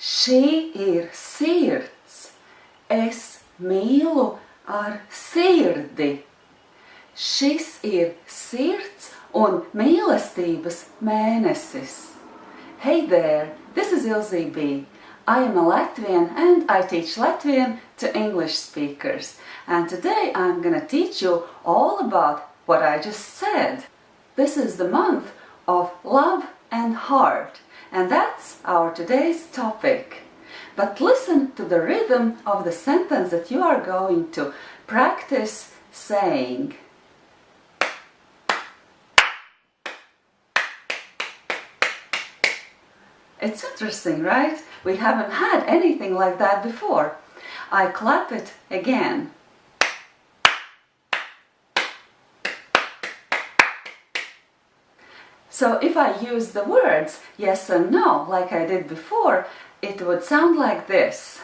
Šī ir sirds. Es mīlu ar sirdi. Šis ir sirds un mīlestības mēnesis. Hey there, this is Ilze B. I am a Latvian and I teach Latvian to English speakers. And today I'm gonna teach you all about what I just said. This is the month of love and heart. And that's our today's topic. But listen to the rhythm of the sentence that you are going to practice saying. It's interesting, right? We haven't had anything like that before. I clap it again. So if I use the words yes and no, like I did before, it would sound like this.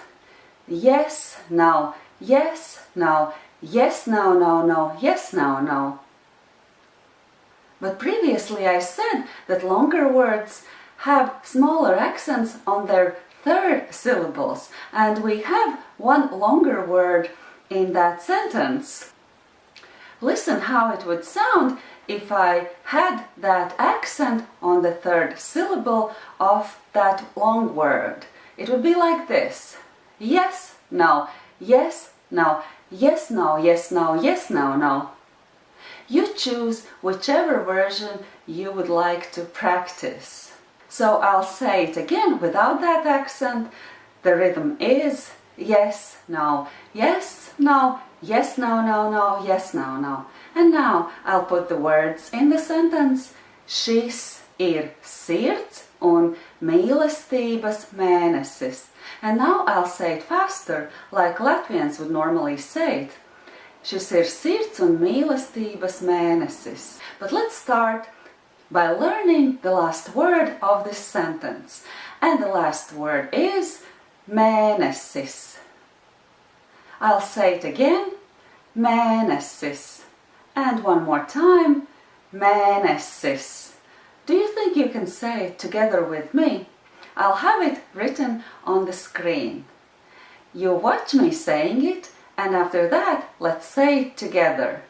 Yes, no, yes, no, yes, no, no, no, yes, no, no. But previously I said that longer words have smaller accents on their third syllables and we have one longer word in that sentence. Listen how it would sound if I had that accent on the third syllable of that long word. It would be like this. Yes, no, yes, no, yes, no, yes, no, yes, no, no. You choose whichever version you would like to practice. So I'll say it again without that accent. The rhythm is yes, no, yes, no, yes, no, no, no, yes, no, no. And now I'll put the words in the sentence. Šis ir sirds un mīlestības mēnesis. And now I'll say it faster, like Latvians would normally say it. Šis ir sirds un mīlestības mēnesis. But let's start by learning the last word of this sentence. And the last word is mēnesis. I'll say it again. Mēnesis. And one more time, mēnesis. Do you think you can say it together with me? I'll have it written on the screen. You watch me saying it and after that let's say it together.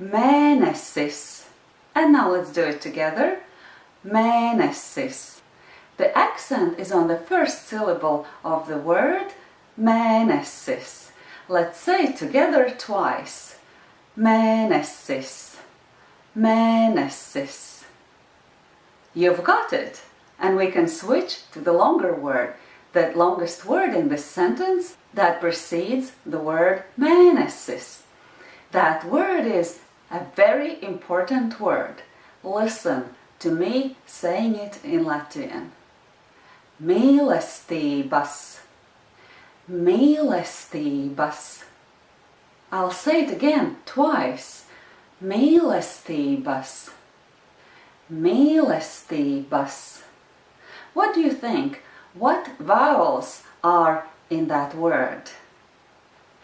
Mēnesis. And now let's do it together. Mēnesis. The accent is on the first syllable of the word mēnesis. Let's say it together twice mēnesis, mēnesis. You've got it! And we can switch to the longer word, the longest word in this sentence that precedes the word mēnesis. That word is a very important word. Listen to me saying it in Latvian. Mīlestības, mīlestības. I'll say it again twice. Mīlestības. Mīlestības. What do you think? What vowels are in that word?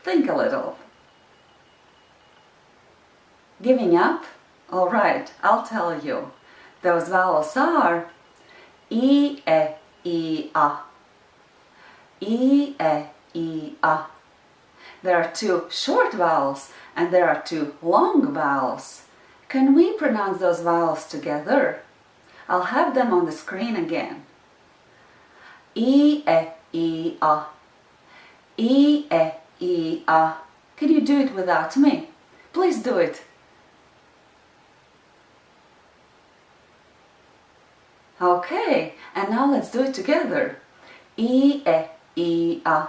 Think a little. Giving up? Alright, I'll tell you. Those vowels are I, E, I, A. I, E, I, A. There are two short vowels and there are two long vowels. Can we pronounce those vowels together? I'll have them on the screen again. I, E, I, A. I, E, I, A. Can you do it without me? Please do it. Okay, and now let's do it together. I, E, I, A.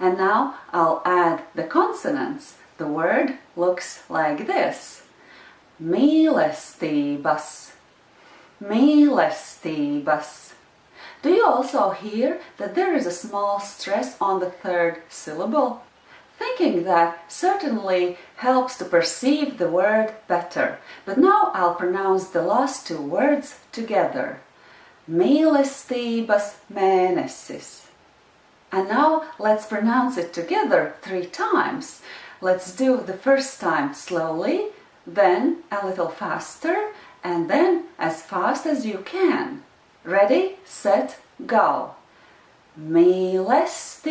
And now I'll add the consonants. The word looks like this. Mīlestības. Mīlestības. Do you also hear that there is a small stress on the third syllable? Thinking that certainly helps to perceive the word better. But now I'll pronounce the last two words together. Mīlestības mēnesis. And now let's pronounce it together three times. Let's do the first time slowly, then a little faster, and then as fast as you can. Ready, set, go. Mīlestības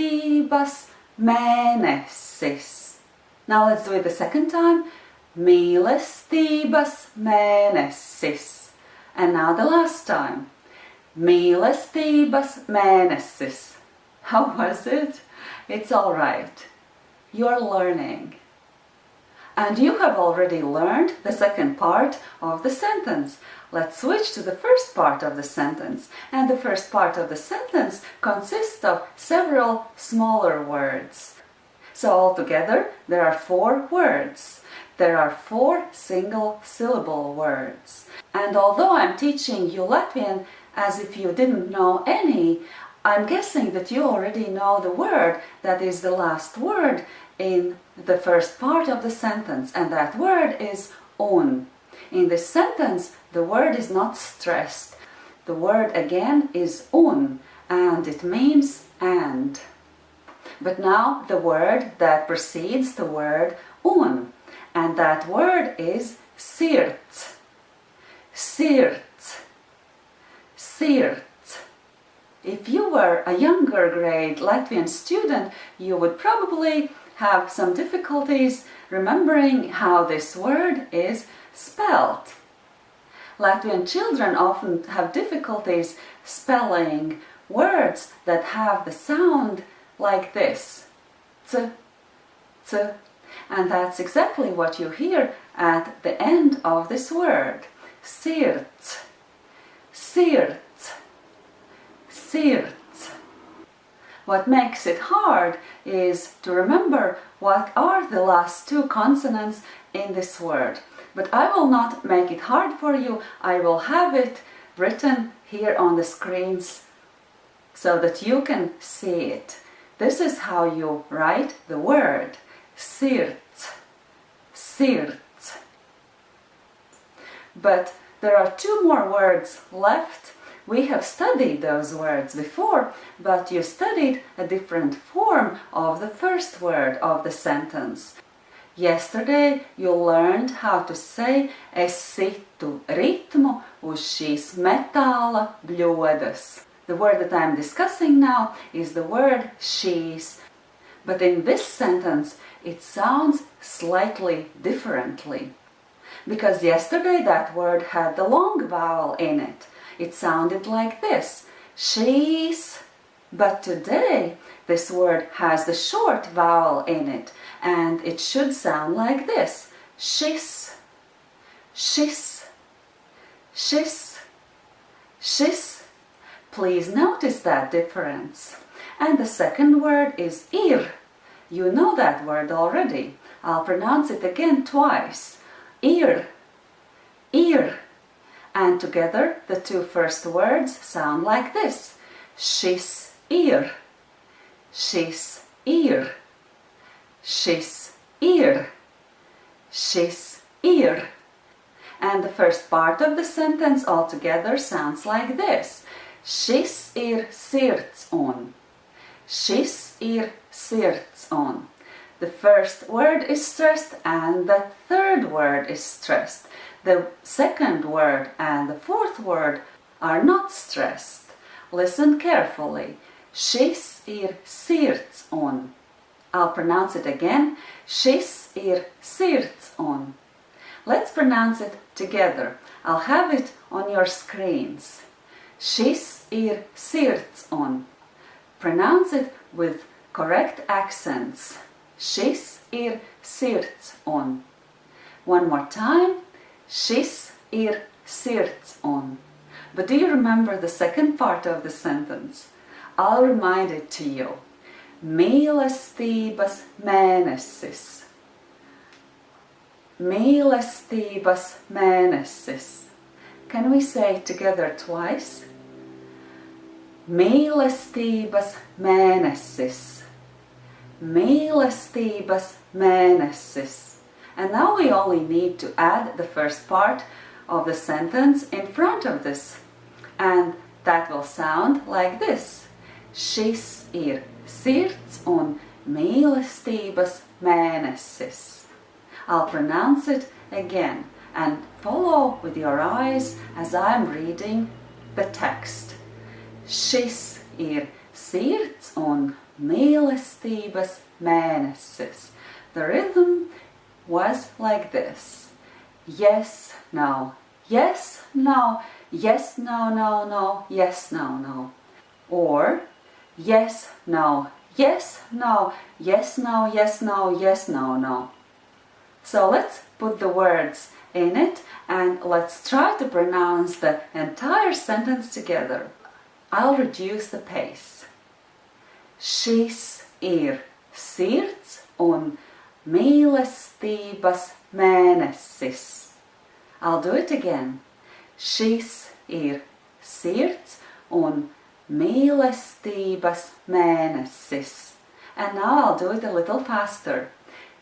mēnesis. Now let's do it the second time. Mīlestības mēnesis. And now the last time. Mīlestības mēnesis. How was it? It's all right. You're learning. And you have already learned the second part of the sentence. Let's switch to the first part of the sentence. And the first part of the sentence consists of several smaller words. So altogether there are four words. There are four single syllable words. And although I'm teaching you Latvian as if you didn't know any, I'm guessing that you already know the word that is the last word in the first part of the sentence and that word is un. In this sentence the word is not stressed. The word again is un and it means and. But now the word that precedes the word un and that word is sirds. Sirds. Sirds. If you were a younger grade Latvian student, you would probably have some difficulties remembering how this word is spelled. Latvian children often have difficulties spelling words that have the sound like this. T, t, and that's exactly what you hear at the end of this word. Sirds, sirds, sirds. What makes it hard is to remember what are the last two consonants in this word. But I will not make it hard for you, I will have it written here on the screens so that you can see it. This is how you write the word sirds, sirds. But there are two more words left we have studied those words before, but you studied a different form of the first word of the sentence. Yesterday you learned how to say es situ ritmu uz šīs metāla bļodas. The word that I am discussing now is the word šīs, but in this sentence it sounds slightly differently. Because yesterday that word had the long vowel in it, it sounded like this, she's. But today, this word has the short vowel in it, and it should sound like this, she's, she's, she's, she's. Please notice that difference. And the second word is ir. You know that word already. I'll pronounce it again twice. Ir, ir and together the two first words sound like this. Šis ir, šis ir, šis ir, šis ir. And the first part of the sentence altogether sounds like this. Šis ir sirds un. Šis ir sirds un. The first word is stressed and the third word is stressed. The second word and the fourth word are not stressed. Listen carefully. Šis ir sirds un. I'll pronounce it again. Šis ir sirds un. Let's pronounce it together. I'll have it on your screens. Šis ir sirds un. Pronounce it with correct accents. Šis ir sirds un. One more time. Šis ir sirds un. But do you remember the second part of the sentence? I'll remind it to you. Mīlestības mēnesis. Mīlestības mēnesis. Can we say it together twice? Mīlestības mēnesis. Mīlestības mēnesis. And now we only need to add the first part of the sentence in front of this. And that will sound like this. Šis ir sirds un mīlestības mēnesis. I'll pronounce it again and follow with your eyes as I'm reading the text. Šis ir sirds un mīlestības mēnesis. The rhythm was like this. Yes, no, yes, no, yes, no, no, no, yes, no, no. Or yes, no, yes, no, yes, no, yes, no, yes, no, no. So let's put the words in it and let's try to pronounce the entire sentence together. I'll reduce the pace. Šis ir sirds un mīlestības mēnesis. I'll do it again. Šis ir sirds un mīlestības mēnesis. And now I'll do it a little faster.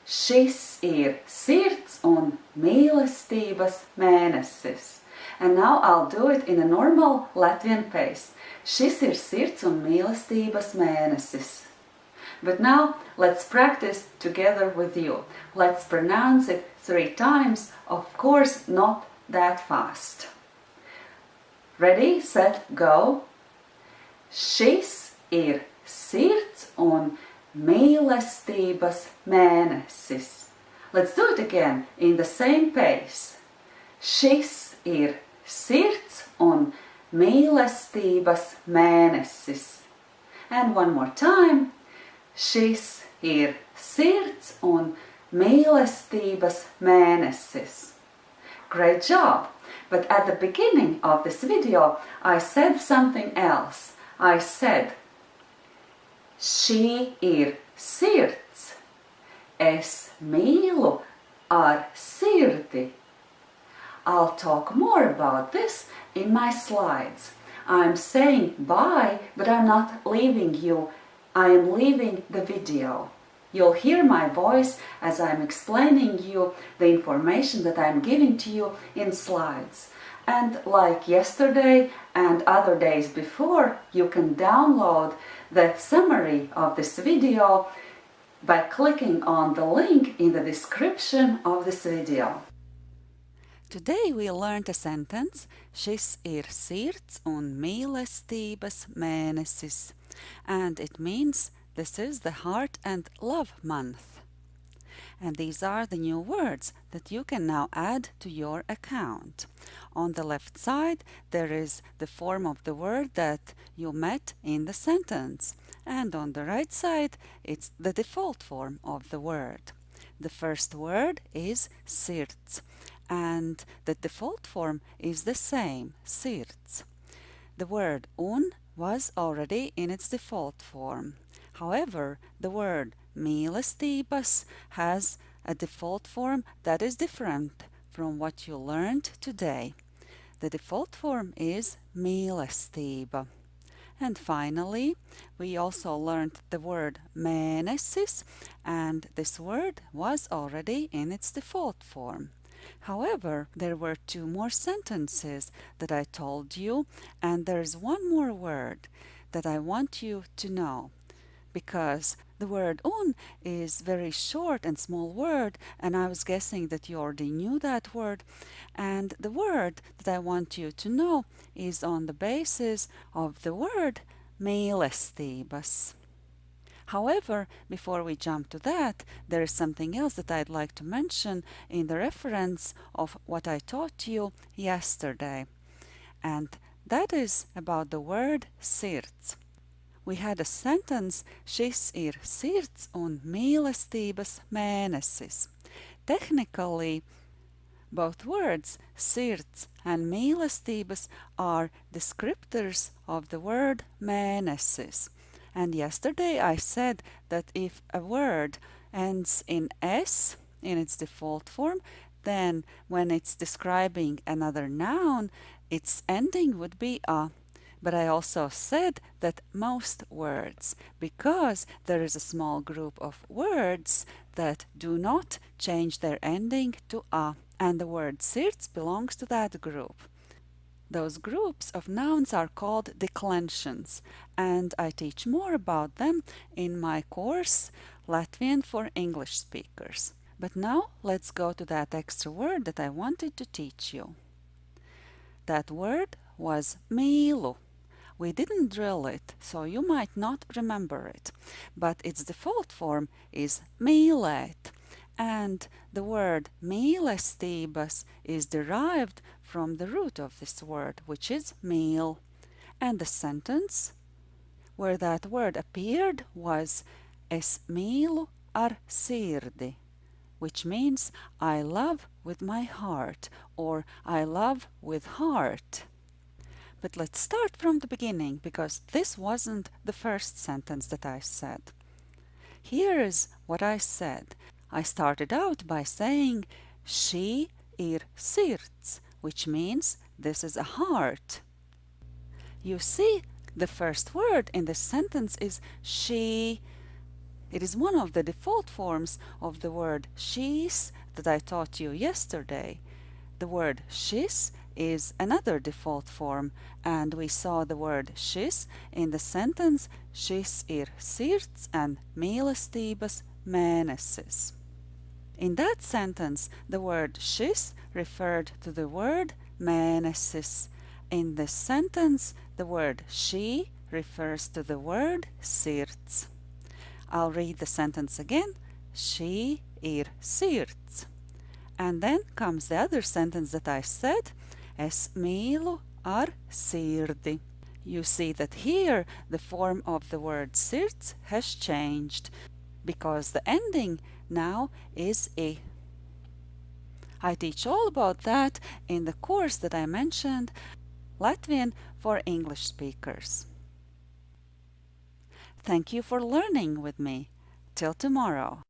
Šis ir sirds un mīlestības mēnesis. And now I'll do it in a normal Latvian pace. Šis ir sirds un mīlestības mēnesis. But now let's practice together with you. Let's pronounce it three times, of course not that fast. Ready, set, go. Šis ir sirds un mīlestības mēnesis. Let's do it again in the same pace. Šis ir sirds un mīlestības mēnesis. And one more time. Šis ir sirds un mīlestības mēnesis. Great job! But at the beginning of this video, I said something else. I said, šī ir sirds. Es mīlu ar sirdi. I'll talk more about this in my slides. I'm saying bye, but I'm not leaving you I am leaving the video. You'll hear my voice as I'm explaining you the information that I'm giving to you in slides. And like yesterday and other days before, you can download the summary of this video by clicking on the link in the description of this video. Today we learned a sentence Šis ir sirds un mīlestības mēnesis and it means this is the Heart and Love Month. And these are the new words that you can now add to your account. On the left side, there is the form of the word that you met in the sentence. And on the right side, it's the default form of the word. The first word is sirds, and the default form is the same, sirds. The word un was already in its default form. However, the word mīlestības has a default form that is different from what you learned today. The default form is mīlestība. And finally, we also learned the word mēnesis, and this word was already in its default form. However, there were two more sentences that I told you, and there's one more word that I want you to know because the word un is very short and small word and I was guessing that you already knew that word and the word that I want you to know is on the basis of the word mīlestības. However, before we jump to that, there is something else that I'd like to mention in the reference of what I taught you yesterday. And that is about the word sirds. We had a sentence, šis ir sirds un mīlestības mēnesis. Technically, both words, sirds and mīlestības, are descriptors of the word mēnesis. And yesterday I said that if a word ends in S in its default form, then when it's describing another noun, its ending would be a. But I also said that most words, because there is a small group of words that do not change their ending to a, and the word sirds belongs to that group. Those groups of nouns are called declensions, and I teach more about them in my course Latvian for English speakers. But now let's go to that extra word that I wanted to teach you. That word was mīlu. we didn't drill it, so you might not remember it. But its default form is mīlēt, and the word mīlestības is derived from the root of this word, which is mīl. And the sentence where that word appeared was Es mīlu ar sirdi which means I love with my heart or I love with heart. But let's start from the beginning because this wasn't the first sentence that I said. Here is what I said. I started out by saying Šī ir sirds, which means this is a heart. You see, the first word in the sentence is šī, it is one of the default forms of the word she's that I taught you yesterday. The word she's is another default form and we saw the word šis in the sentence šis ir sirds and mīlestības mēnesis. In that sentence, the word šis referred to the word mēnesis. In this sentence, the word šī refers to the word sirds. I'll read the sentence again. Šī ir sirds. And then comes the other sentence that I said. Es mīlu ar sirdi. You see that here the form of the word sirds has changed because the ending now is i. I teach all about that in the course that I mentioned, Latvian for English speakers. Thank you for learning with me. Till tomorrow.